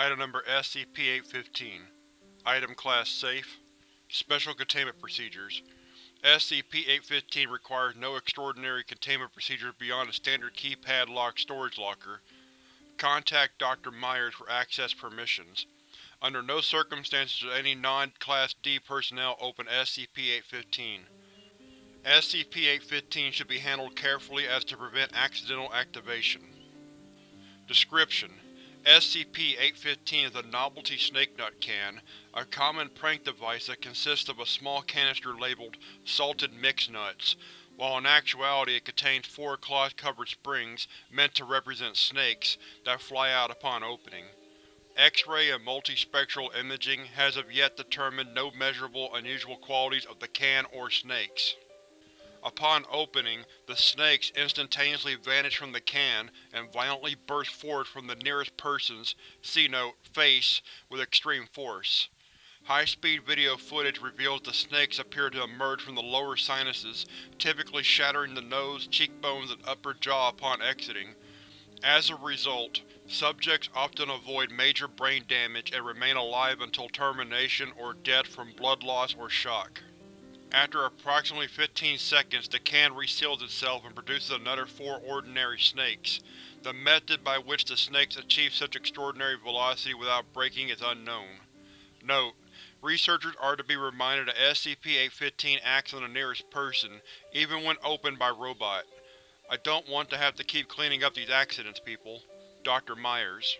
Item Number SCP-815 Item Class Safe Special Containment Procedures SCP-815 requires no extraordinary containment procedures beyond a standard keypad-locked storage locker. Contact Dr. Myers for access permissions. Under no circumstances should any non-Class D personnel open SCP-815. SCP-815 should be handled carefully as to prevent accidental activation. Description: SCP-815 is a novelty snake nut can, a common prank device that consists of a small canister labeled salted mixed nuts, while in actuality it contains four cloth-covered springs meant to represent snakes that fly out upon opening. X-ray and multispectral imaging has of yet determined no measurable unusual qualities of the can or snakes. Upon opening, the snakes instantaneously vanish from the can and violently burst forth from the nearest person's c-note, face with extreme force. High-speed video footage reveals the snakes appear to emerge from the lower sinuses, typically shattering the nose, cheekbones, and upper jaw upon exiting. As a result, subjects often avoid major brain damage and remain alive until termination or death from blood loss or shock. After approximately 15 seconds, the can reseals itself and produces another four ordinary snakes. The method by which the snakes achieve such extraordinary velocity without breaking is unknown. Note: Researchers are to be reminded that SCP-815 acts on the nearest person, even when opened by robot. I don't want to have to keep cleaning up these accidents, people. Dr. Myers